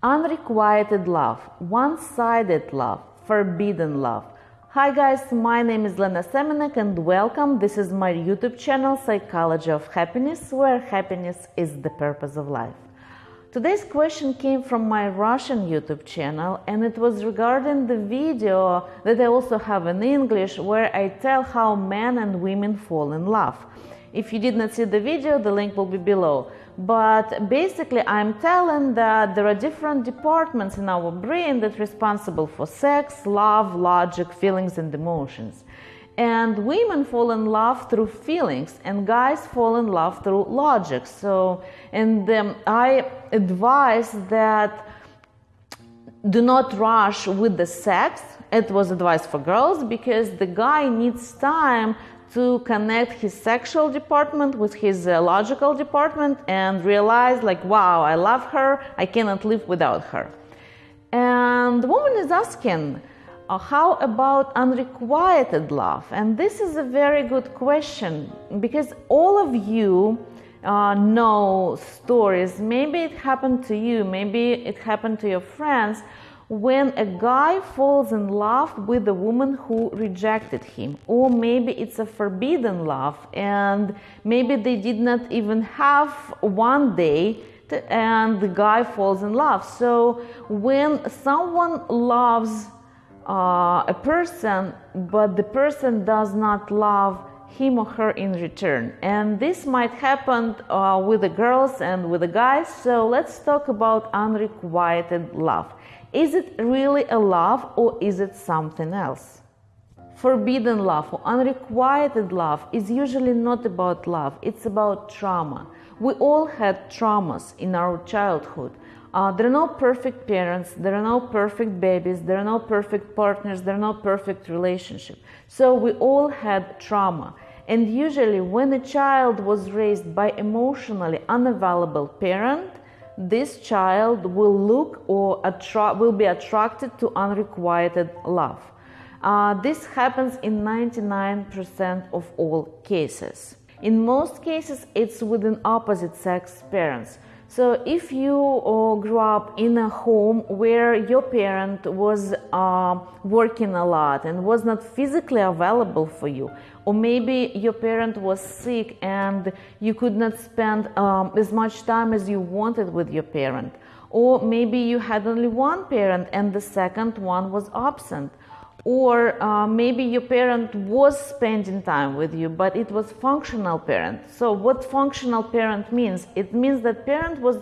Unrequited love, one sided love, forbidden love. Hi guys, my name is Lena Semenek and welcome. This is my YouTube channel Psychology of Happiness, where happiness is the purpose of life. Today's question came from my Russian YouTube channel and it was regarding the video that I also have in English where I tell how men and women fall in love. If you did not see the video, the link will be below. But basically, I'm telling that there are different departments in our brain that responsible for sex, love, logic, feelings, and emotions. And women fall in love through feelings, and guys fall in love through logic. So, and um, I advise that do not rush with the sex. It was advice for girls because the guy needs time to connect his sexual department with his uh, logical department and realize like wow i love her i cannot live without her. And the woman is asking uh, how about unrequited love? And this is a very good question because all of you uh, know stories. Maybe it happened to you maybe it happened to your friends when a guy falls in love with a woman who rejected him. Or maybe it's a forbidden love and maybe they did not even have one day and the guy falls in love. So when someone loves uh, a person but the person does not love him or her in return. And this might happen uh, with the girls and with the guys. So let's talk about unrequited love is it really a love or is it something else? Forbidden love or unrequited love is usually not about love, it's about trauma. We all had traumas in our childhood. Uh, there are no perfect parents, there are no perfect babies, there are no perfect partners, there are no perfect relationships. So we all had trauma. And usually, when a child was raised by emotionally unavailable parent, this child will look or attra- will be attracted to unrequited love. Uh, this happens in 99% of all cases. In most cases, it's within opposite sex parents. So, if you uh, grew up in a home where your parent was uh, working a lot and was not physically available for you, or maybe your parent was sick and you could not spend um, as much time as you wanted with your parent, or maybe you had only one parent and the second one was absent, or uh, maybe your parent was spending time with you but it was functional parent. So what functional parent means? It means that parent was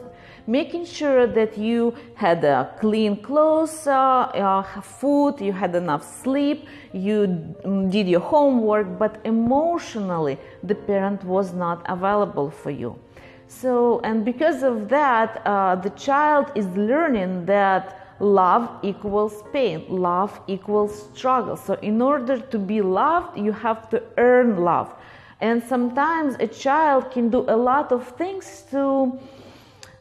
making sure that you had uh, clean clothes uh, uh food you had enough sleep you mm, did your homework but emotionally the parent was not available for you. So and because of that uh, the child is learning that love equals pain, love equals struggle. So, in order to be loved, you have to earn love. And sometimes a child can do a lot of things to.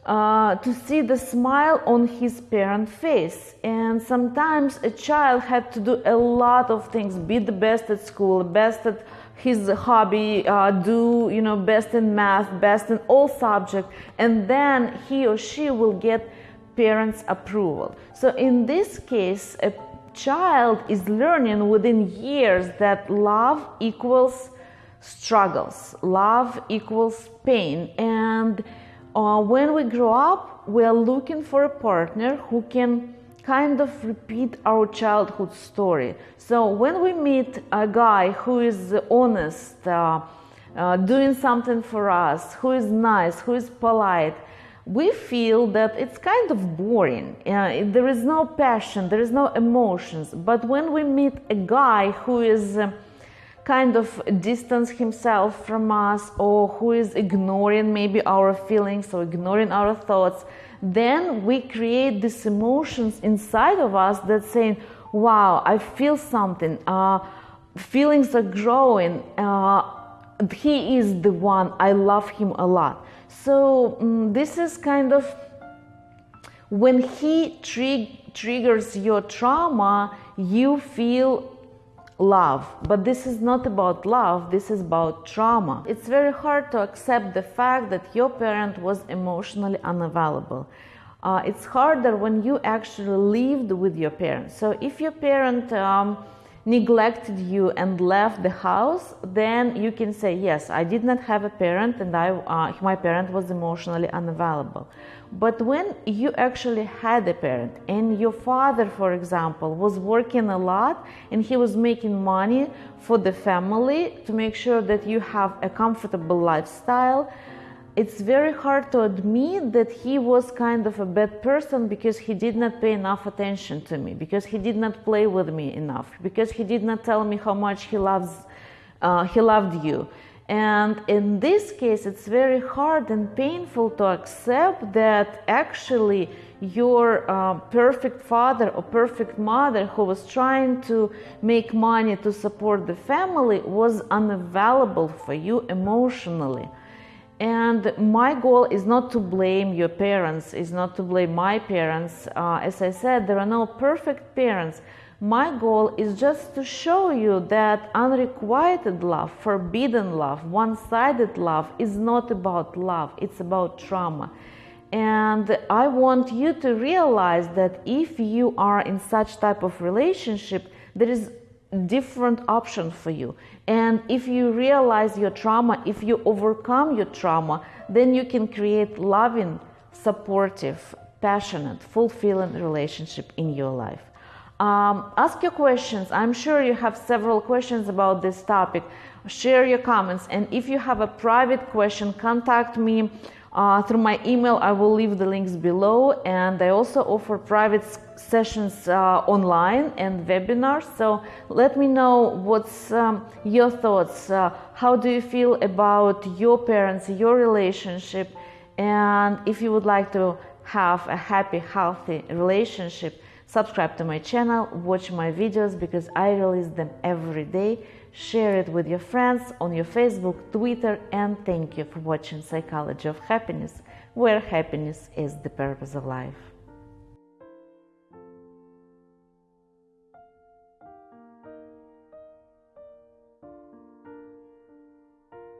Uh, to see the smile on his parent face and sometimes a child had to do a lot of things be the best at school best at his hobby uh, do you know best in math best in all subjects and then he or she will get parents' approval. So, in this case, a child is learning within years that love equals struggles, love equals pain. And uh, when we grow up, we are looking for a partner who can kind of repeat our childhood story. So, when we meet a guy who is honest, uh, uh, doing something for us, who is nice, who is polite, we feel that it's kind of boring. Uh, there is no passion, there is no emotions. But when we meet a guy who is uh, kind of distance himself from us or who is ignoring maybe our feelings or ignoring our thoughts, then we create these emotions inside of us that saying, wow, I feel something. Uh, feelings are growing. Uh, he is the one. I love him a lot. So um, this is kind of when he triggers your trauma, you feel love. But this is not about love, this is about trauma. It's very hard to accept the fact that your parent was emotionally unavailable. Uh, it's harder when you actually lived with your parents. So if your parent um, neglected you and left the house, then you can say, yes, I did not have a parent and I, uh, my parent was emotionally unavailable. But when you actually had a parent and your father, for example, was working a lot and he was making money for the family to make sure that you have a comfortable lifestyle, it's very hard to admit that he was kind of a bad person because he did not pay enough attention to me, because he did not play with me enough, because he did not tell me how much he loves, uh, he loved you. And in this case, it's very hard and painful to accept that actually your uh, perfect father or perfect mother who was trying to make money to support the family was unavailable for you emotionally. And my goal is not to blame your parents, is not to blame my parents. Uh, as I said, there are no perfect parents. My goal is just to show you that unrequited love, forbidden love, one sided love is not about love, it's about trauma. And I want you to realize that if you are in such type of relationship, there is different option for you. And if you realize your trauma, if you overcome your trauma, then you can create loving, supportive, passionate, fulfilling relationship in your life. Um, ask your questions. I'm sure you have several questions about this topic. Share your comments. And if you have a private question, contact me uh, through my email. I will leave the links below. And I also offer private sessions uh, online and webinars. So let me know what's um, your thoughts. Uh, how do you feel about your parents, your relationship? And if you would like to have a happy, healthy relationship, subscribe to my channel, watch my videos because I release them every day. Share it with your friends on your Facebook, Twitter, and thank you for watching Psychology of Happiness, where happiness is the purpose of life.